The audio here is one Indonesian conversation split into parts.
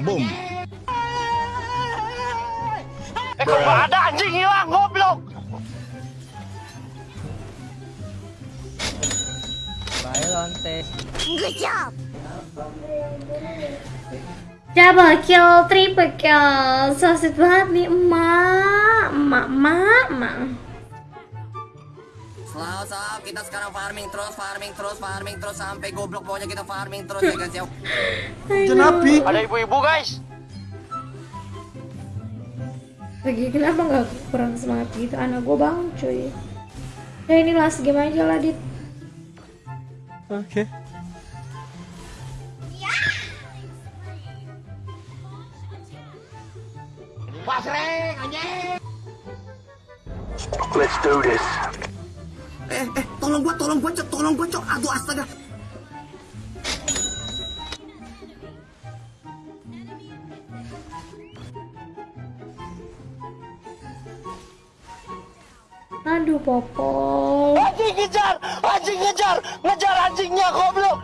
Boom. Eh kok nggak ada anjing hilang goblok. Bye lonte. Double kill, triple kill, so sweet banget nih emak, emak, emak, emak. Selalu sob, kita sekarang farming terus, farming terus, farming terus sampai goblok pokoknya kita farming terus ya guys ya. Jenapi. Ada ibu-ibu guys. Lagi kenapa nggak kurang semangat gitu? Anak gue bang cuy. Ya ini last game aja lah dit. Oke. Let's do this. Eh, eh, tolong gua, tolong gua, cok, tolong gua, cok. Aduh, astaga. Aduh popol. Anjing ngejar, anjing ngejar, ngejar anjingnya goblok.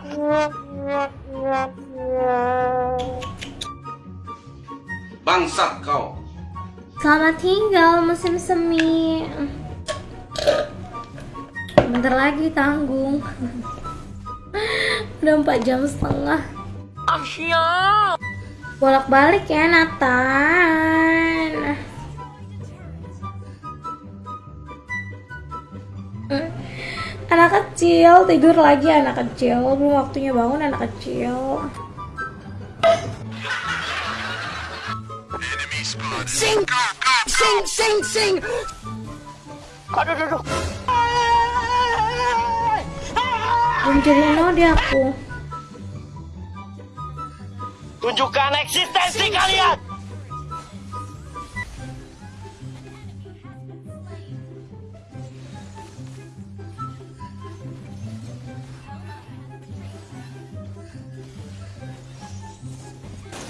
Bangsat kau. Selamat tinggal musim semi. Bentar lagi tanggung. Udah 4 jam setengah. Asia. Bolak-balik ya Nathan. Anak kecil tidur lagi anak kecil belum waktunya bangun anak kecil. Sing, sing, sing, sing. Aduh, aduh, aduh. Belum jadi node aku. Tunjukkan eksistensi kalian.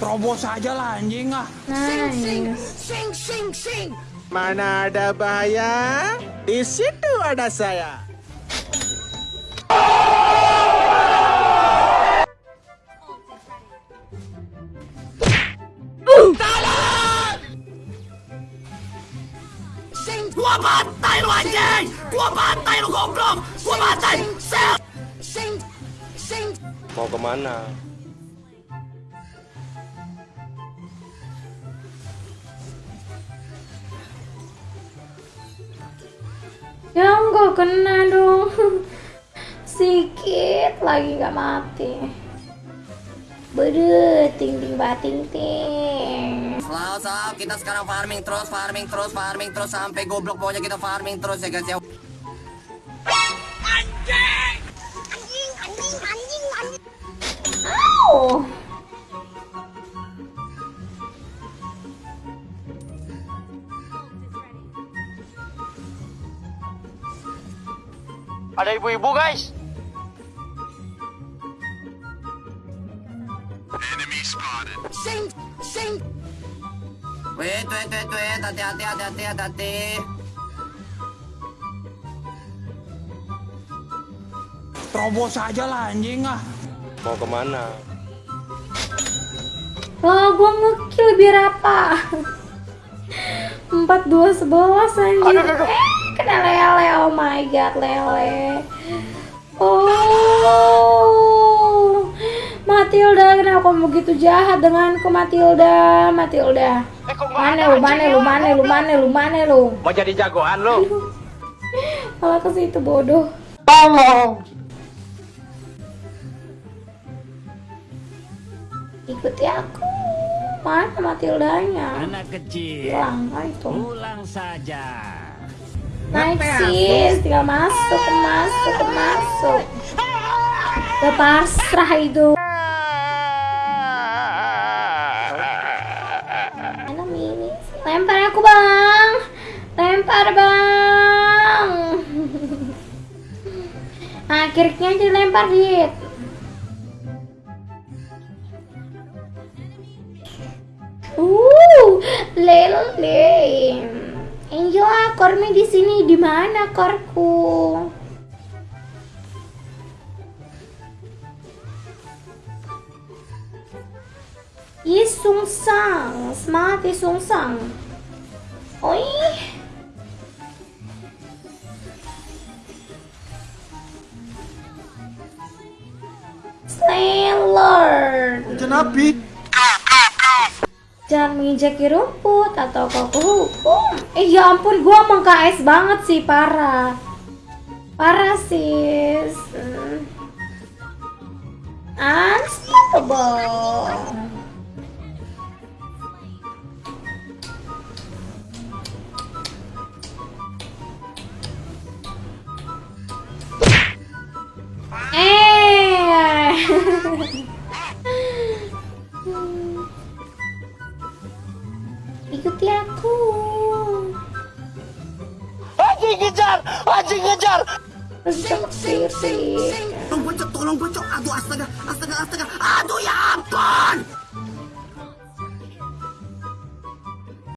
Terobos aja lah anjing ah. Nice. Sing, sing, sing. Mana ada bahaya? Di situ ada saya. Gua bantai lu anjing. Gua bantai lu goblok. Gua bantai. Sing, sing, sing. Mau ke mana? Ya enggak kena dong. Sikit lagi nggak mati. Bede, ting ting bating ting. Sob, kita sekarang farming terus, farming terus, farming terus sampai goblok pokoknya kita farming terus ya guys ya. Ada ibu-ibu guys. Sing, sing. Wait, wait, wait, wait. Hati-hati, hati-hati, hati-hati. Terobos aja lah anjing ah. Mau ke mana? Lah gua ngekill biar apa? 4 2 11 anjir. Aduh, aduh, aduh. Eh, kena lele. Oh my god, lele. Oh. Matilda, kenapa kamu begitu jahat denganku Matilda? Matilda. Eh kok nggak Mana lu, mana lu, mana lu, mana lu, mana lu? Mau jadi jagoan lu? Malah ke situ bodoh. Tolong. Ikuti aku. Mana Matildanya? Anak kecil. Hilang ah, itu. Pulang saja. Naik sis, tinggal masuk, masuk, masuk. Udah pasrah itu. Mini? Lempar aku bang, lempar bang. Akhirnya dilempar dit. Uh, lele. Angel, kormi di sini di mana korku? Ih, sungsang. Sungsang. Oi. Sailor. Jangan menginjaki rumput atau kau hukum. Eh ya ampun, gua emang KS banget sih, parah. Parah sis. Hmm. Unstoppable. Ikuti aku. Anjing ngejar! Anjing ngejar! Seksi sih. Tolong bocok, tolong bocok. Aduh astaga, astaga, astaga. Aduh ya ampun.